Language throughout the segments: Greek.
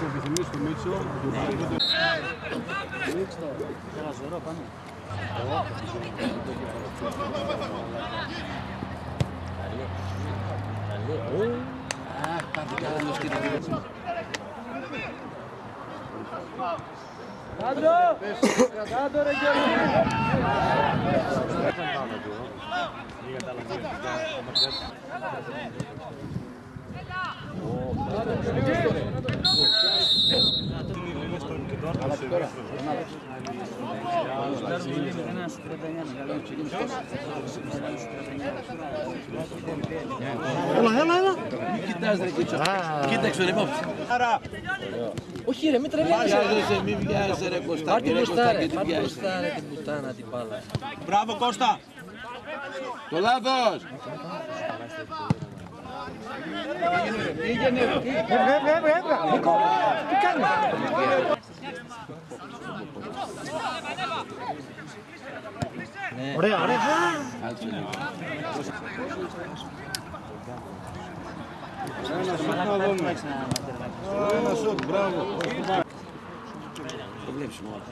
τις επιθυμίες του Μίτσο. Ένα ζωρό πάνω. Αχ, κάτι καλά το στείλω. Κάντρο! Κάντρο ρε Γιώργη! Έλα, έλα, έλα. Μην κοιτάς ρε Κίτσο. Κοίταξε ρε μόφτη. Όχι ρε, μην τρελαίνεις. Βιάζεσαι, μην βιάζεσαι ρε Κωστά. Πάρ' την Ρε μπροστά Κωστά, ρε, και τι πάρ' την βιάζεσαι. μπροστά ρε την πουτάνα την μπάλα. Μπράβο Κώστα. Το λάθος. Έβγα, έβγα, έβγα, έβγα. Νίκο, τι κάνεις. Ωραία, ωραία. Κάτσε λίγο. Ένα σουτ να δούμε. Ένα σουτ, μπράβο. Το βλέπεις μόνο.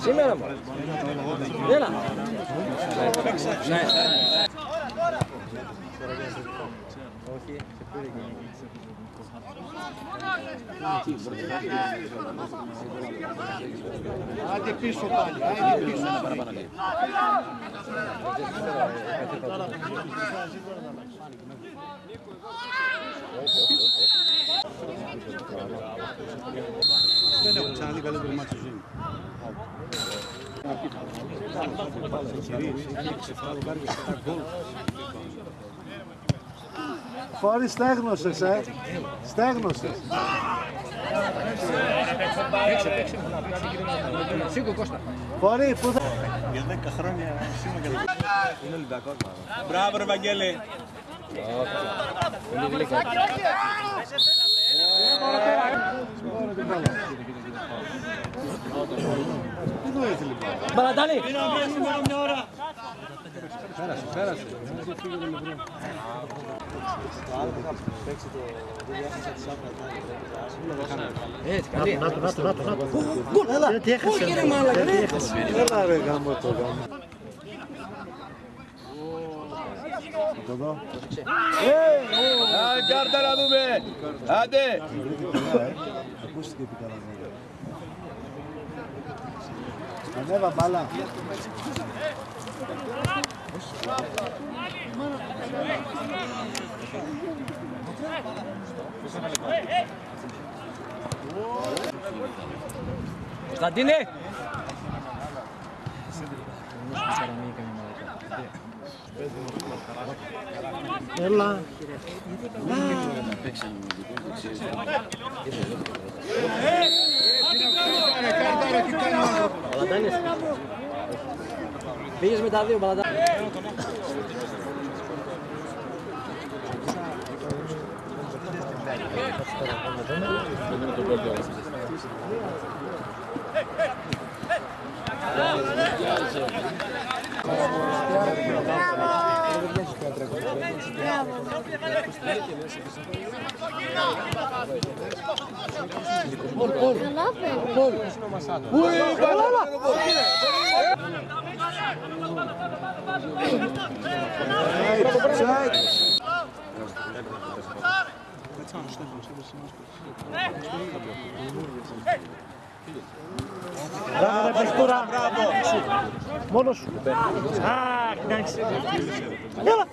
Σήμερα μου. Έλα. Ναι. Άντε πίσω πάλι, άντε πίσω. Δεν έχω ξαναδεί καλύτερο μάτσο ζωή μου. Φόρη στέγνωσες, ε. Στέγνωσες. Σήκω Κώστα. Φόρη, πού θα... Για 10 χρόνια σήμα και Είναι Ολυμπιακός. Μπράβο ρε Βαγγέλη. Τι νοήθηκε λοιπόν. Μπαλαντάνη. Πέρασε, πέρασε. Έτσι, καλή. Να το, να το, να το, να το. Γκολ, έλα. Τι έχασε. Όχι ρε μάλακα, ρε έχασε. Έλα ρε γάμο το γάμο. Το δω. Α, κάρτα να δούμε. Άντε. Ακούστηκε τι καλά βέβαια. Ανέβα μπάλα. Κωνσταντίνε. Έλα. Παίξαμε με δικό του, ξέρεις. Μπαλαντάνης. Πήγες με τα δύο Μπαλαντάνη. Μπράβο ρε παιχτούρα. Μόνος σου. Α, εντάξει. Έλα.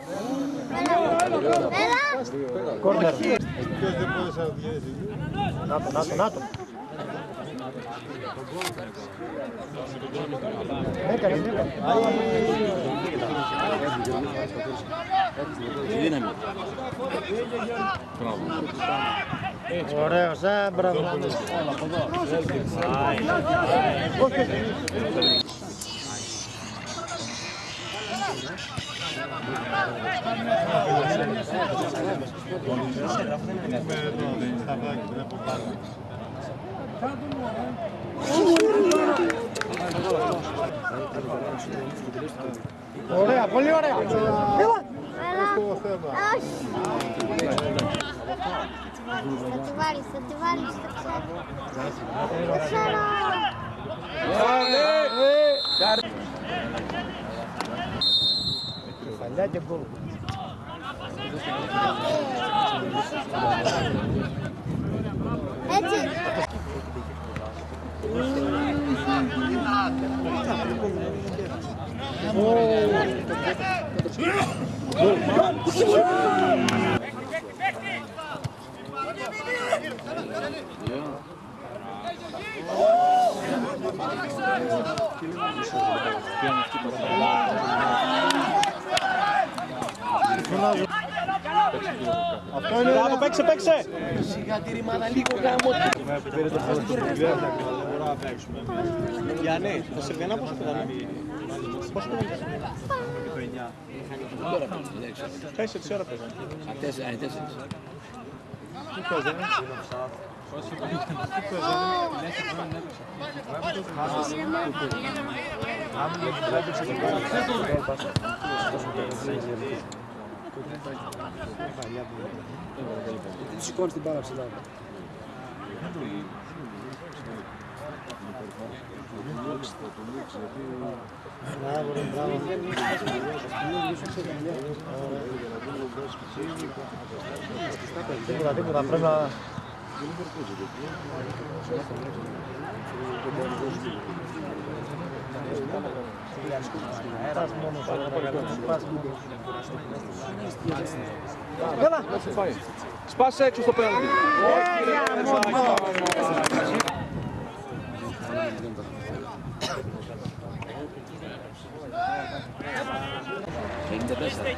Κόρνερ. Να το, να το, να το. Έκανε, έκανε. Δύναμη. Ωραίος, ε, μπράβο. Όχι. Ωραία, πολύ ωραία. Έλα. Όχι. Θα τη βάλεις, θα τη βάλεις, το ξέρω. Το ξέρω. Παλιά και γκολ. Αυτό είναι Μπράβο, παίξε, παίξε. Σιγά τη ρημάδα λίγο γάμο. Γιάννη, το Σερβιανά πόσο πετάνε. Πόσο πετάνε. Τέσσερις ώρα παίζανε. Τέσσερα, είναι τέσσερις. Τι σηκώνεις την μπάλα ψηλά. Μπράβο, ρε, μπράβο. Τίποτα, τίποτα, πρέπει να... Πας μόνο, πας Έλα. Σπάσε έξω στο πέναλτι. Είναι τέσσερα.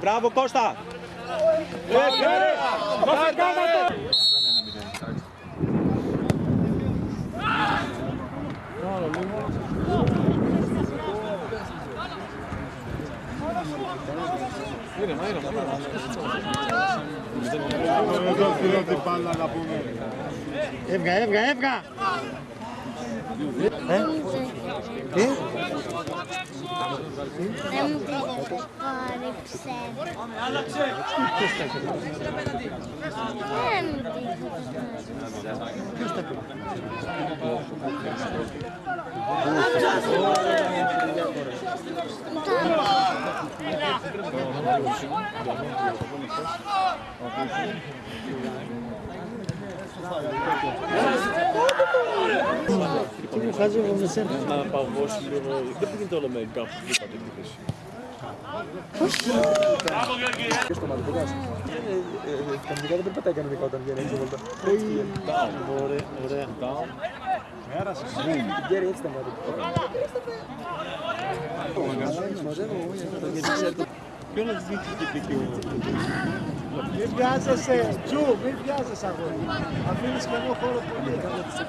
Μπράβο, Κώστα. Έβγα, έβγα, έβγα. Ε, τι, Δεν μου πείτε κόρυψε. Δεν μου 예? 음. Τι μου χάζει εγώ με σένα. Να παγώσει λίγο. Δεν πήγαινε όλο με κάπου δίπλα την επίθεση. Κανονικά δεν περπατάει κανονικά όταν βγαίνει έξω βολτά. Ωραία, ωραία. Γκέρι έτσι τα μάτια. Ποιο να δείξει και εκεί ο... Μην βιάζεσαι, Τζου, μην βιάζεσαι αγόρι. Αφήνεις κενό χώρο πολύ. Ας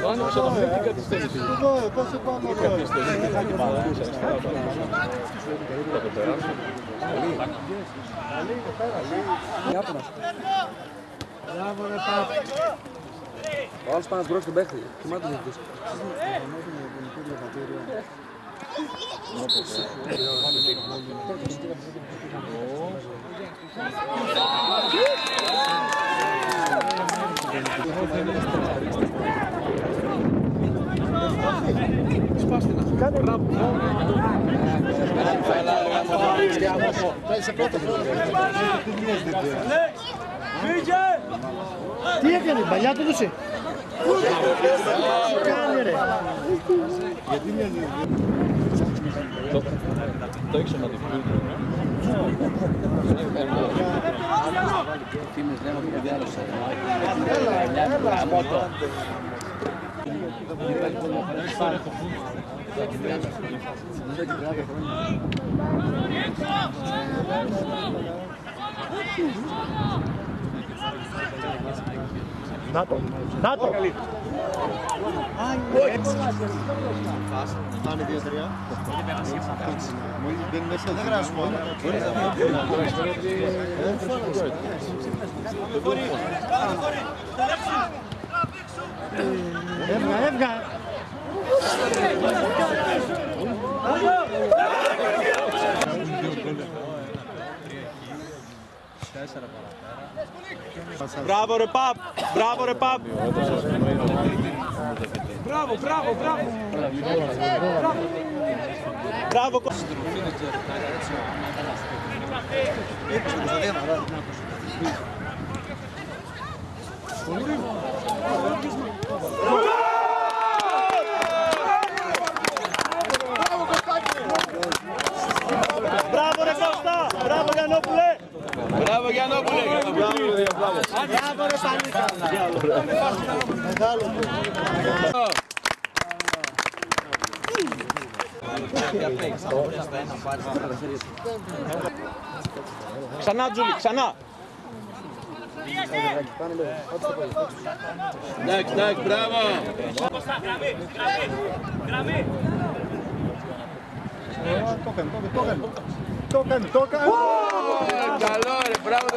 το άνοιξε να μην την καθυστέρηση. Εδώ, εδώ σε πάνω εδώ. Μπράβο ρε Πάπη. Ο άλλος πάνω στον παίχτη. Θυμάται το ζητήσει. Τι έκανε, παλιά του δώσε. Τι κάνει ρε. Το έχεις να Φήμες λένε ότι δεν άλλωσα. Να το, να το. Πάνε δύο-τρία. Δεν είναι δεν γράψουμε. Έβγα, έβγα. Μπράβο ρε Παπ! Μπράβο ρε Παπ! Μπράβο, μπράβο, μπράβο! Μπράβο, Κω- Μπράβο ρε Κώστα! Μπράβο Γιαννόπουλε! Μπράβο Γιαννόπουλε. Μπράβο ρε Πανίκα. Μεγάλο. Ξανά Τζούλη, ξανά! Εντάξει, εντάξει, μπράβο. Το έκανε, το έκανε. Το έκανε, το έκανε. Ε, Καλό ρε, μπράβο.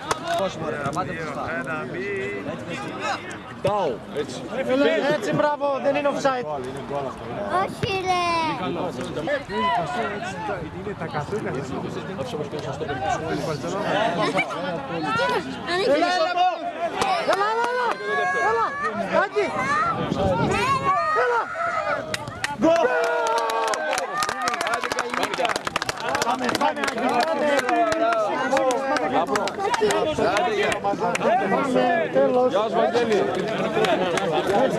της Θεοδητικής. Έτσι, μπράβο, δεν είναι offside. Όχι ρε. Είναι τα καθούκα. Ανοίγει. Έλα, έλα, έλα, έλα, έλα, Άκη, έλα. Πάμε. Τέλος. Γεια σου Βαγγέλη. Έτσι